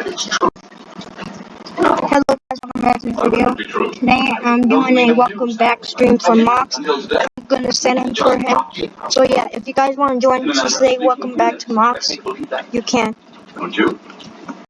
Hello guys, welcome back to the video. Today I'm doing a welcome back stream for Mox. I'm gonna send him for him. So yeah, if you guys want to join to say welcome back to Mox, you can. Don't you?